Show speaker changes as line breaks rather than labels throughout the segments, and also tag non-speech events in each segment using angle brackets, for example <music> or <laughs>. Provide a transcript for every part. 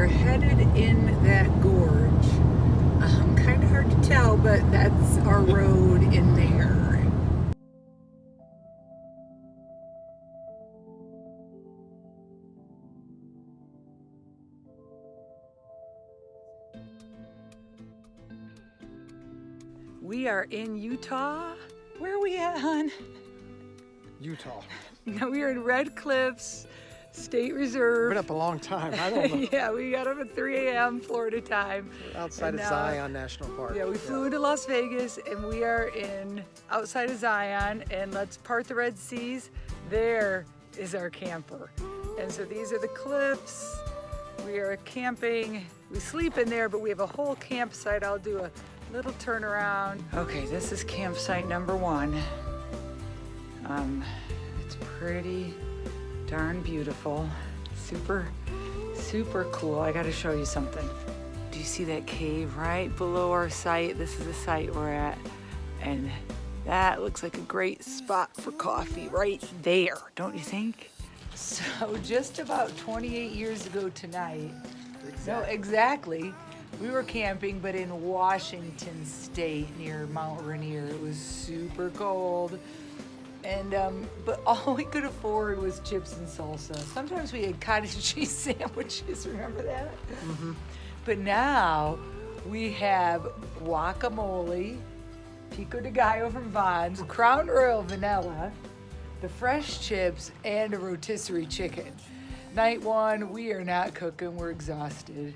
are headed in that gorge. Um, kind of hard to tell, but that's our road in there. We are in Utah. Where are we at, hon?
Utah. <laughs>
No, we are in Red Cliffs State Reserve.
Been up a long time. I don't <laughs> know.
yeah, we got up at 3 a.m. Florida time.
Outside
And,
of
uh,
Zion National Park.
Yeah, we flew into Las Vegas and we are in outside of Zion and let's part the Red Seas. There is our camper. And so these are the cliffs. We are camping. We sleep in there, but we have a whole campsite. I'll do a little turnaround. Okay, this is campsite number one. Um, it's pretty darn beautiful. Super, super cool. I gotta show you something. Do you see that cave right below our site? This is the site we're at. And that looks like a great spot for coffee right there, don't you think? So <laughs> just about 28 years ago tonight, no, exactly. We were camping, but in Washington State near Mount Rainier. It was super cold. And, um, but <laughs> all we could afford was chips and salsa. Sometimes we had cottage <laughs> cheese sandwiches, remember that? But now we have guacamole, pico de gallo from Vons, Crown Royal vanilla, the fresh chips, and a rotisserie chicken. Night one, we are not cooking, we're exhausted,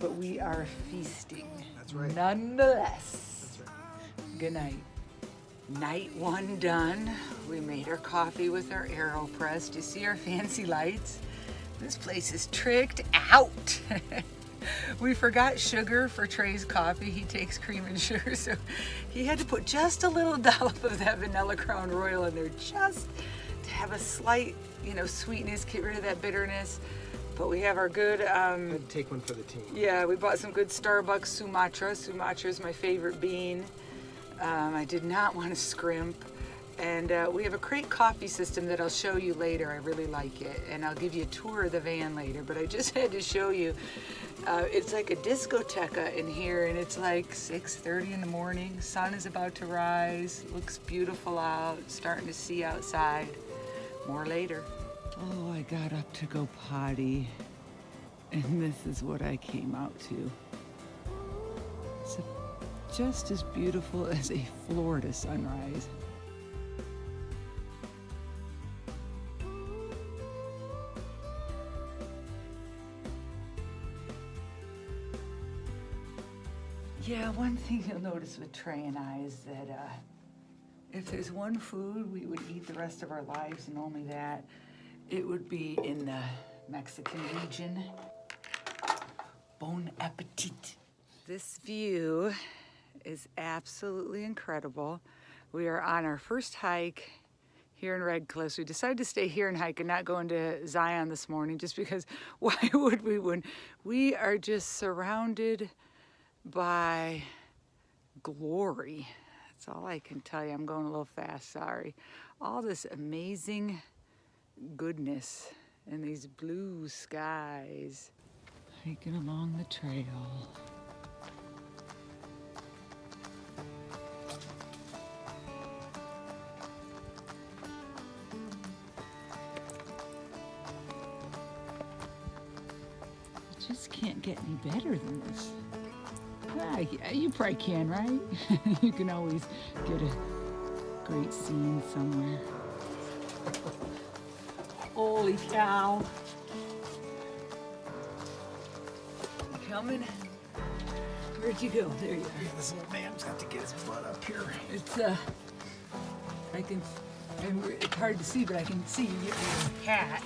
but we are feasting.
That's right.
Nonetheless.
That's right.
Good night. Night one done. We made our coffee with our AeroPress. Do you see our fancy lights? This place is tricked out. <laughs> we forgot sugar for Trey's coffee. He takes cream and sugar, so he had to put just a little <laughs> dollop of that vanilla Crown Royal in there just to have a slight, you know, sweetness, get rid of that bitterness. But we have our good um,
I'd take one for the team.
yeah, we bought some good Starbucks Sumatra. Sumatra is my favorite bean. Um, I did not want to scrimp. And uh, we have a crate coffee system that I'll show you later. I really like it. And I'll give you a tour of the van later. But I <laughs> just had to show you. Uh, it's like a discoteca in here, and it's like 6.30 in the morning. Sun is about to rise. Looks beautiful out. Starting to see outside. More later. Oh, I got up to go potty. And this is what I came out to. It's just as beautiful <laughs> as a Florida sunrise. Yeah, one thing you'll notice with Trey and I is that uh, if there's one food we would eat the rest of our lives and only that, it would be in the Mexican region. Bon appetit. This view is absolutely incredible. We are on our first hike here in Red Cliffs. We decided to stay here and hike and not go into Zion this morning just because <laughs> why would we when we are just surrounded by glory. That's all I can tell you. I'm going a little fast, sorry. All this amazing goodness and these blue skies. Hiking along the trail. Just can't get any better than this. Ah, yeah, you probably can, right? <laughs> you can always get a great scene somewhere. Holy cow. You coming? Where'd you go? There you are.
This old man's got to get his butt up here.
It's, uh, I can, we're- it's hard to see, but I can see you your hat.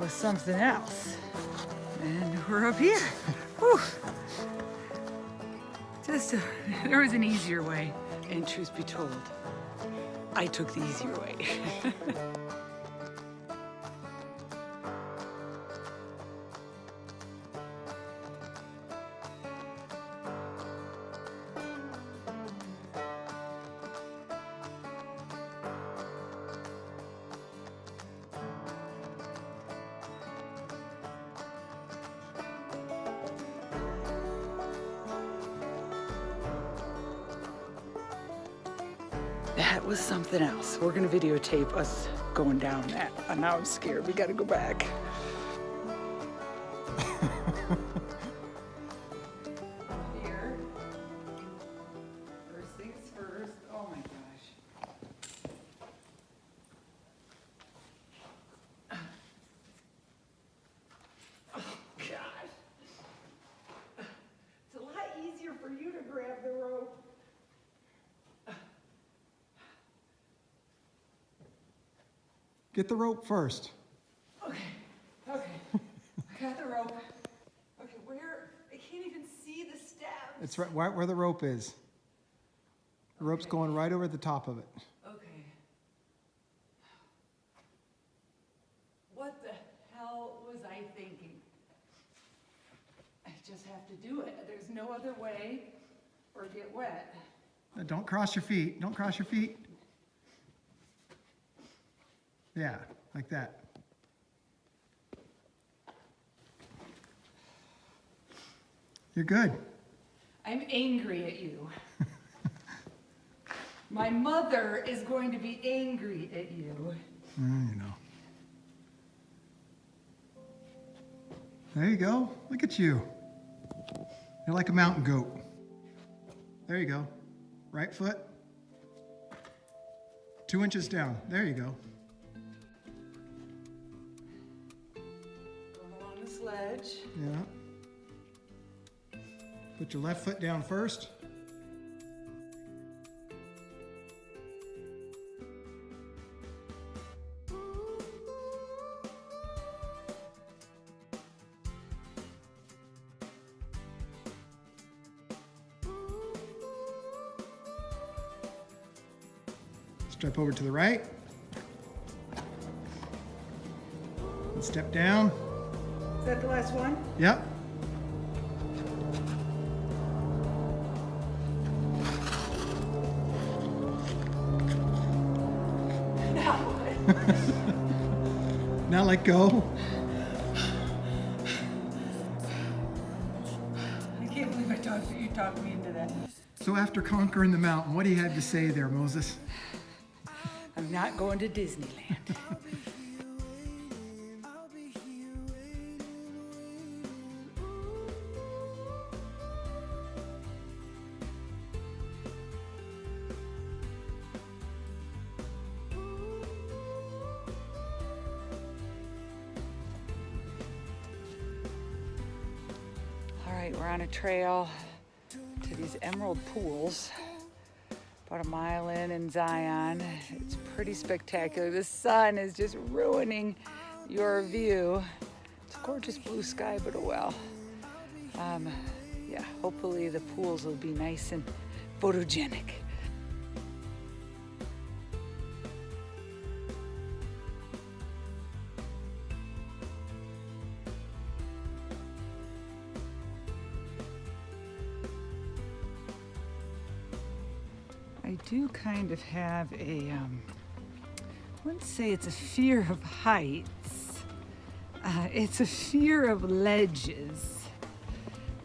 Was something else. And we're up here. Whew. Just, a, there was an easier way. And truth be told, I took the easier way. <laughs> That was something else. We're gonna videotape us going down that. Now I'm scared. We gotta go back.
Get the rope first.
Okay, okay. <laughs> I got the rope. Okay, where? I can't even see the steps.
It's right right where the rope is. The rope's
Okay.
going right over the top of it.
Okay. What the hell was I thinking? I just have to do it. There's no other way or get wet.
Don't cross your feet. Don't cross your feet. Yeah, like that. You're good.
I'm angry at you. <laughs> My mother is going to be angry at you.
Mm, you know. There you go. Look at you. You're like a mountain goat. There you go. Right foot. Two inches down. There you go.
Sledge.
Yeah. Put your left foot down first. Step over to the right. Step down.
Is that the last one?
Yep. <laughs>
Now?
Let go.
I can't believe I talked you talked me into that.
So after conquering the mountain, what do you have to say there, Moses?
I'm not going to Disneyland. <laughs> we're on a trail to these emerald pools about a mile in in Zion. It's pretty spectacular. The sun is just ruining your view. It's a gorgeous blue sky, but oh well. Um, yeah, hopefully the pools will be nice and photogenic. I do kind of have a, um, I wouldn't say it's a fear of heights. Uh, it's a fear of ledges.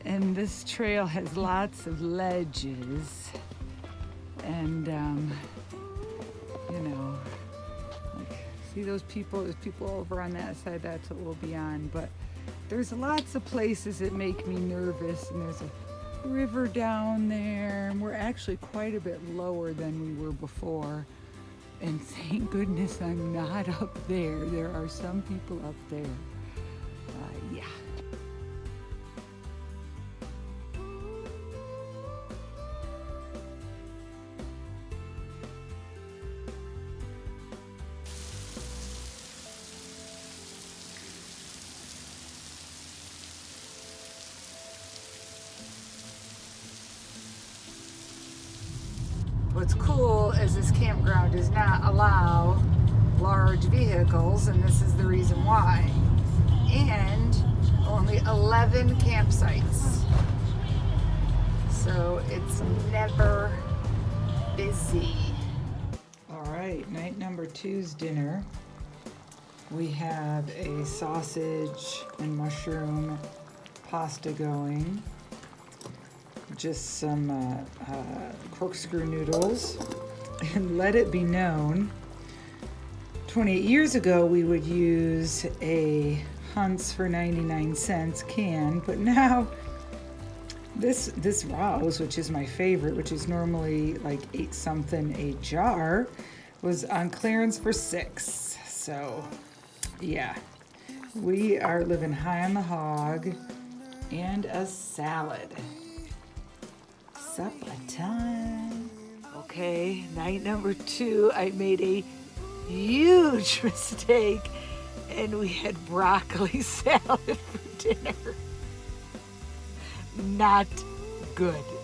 And this trail has lots of ledges. And, um, you know, like, see those people? There's people over on that side, that's what we'll be on. But there's lots of places that make me nervous. And there's a river down there. And we're actually quite a bit lower than we were before. And thank goodness I'm not up there. There are some people up there. What's cool is this campground does not allow large vehicles, and this is the reason why. And only 11 campsites. So it's never busy. All right, night number two's dinner. We have a sausage and mushroom pasta going just some uh, uh, corkscrew noodles, <laughs> And let it be known, 28 years ago we would use a Hunt's for 99 cents can, but now <laughs> this this Rao's, which is my favorite, which is normally like eight something a jar, was on clearance for six. So yeah, we are living high on the hog and a salad. Supper time. Okay, night number two, I made a huge <laughs> mistake and we had broccoli <laughs> salad for dinner. Not good.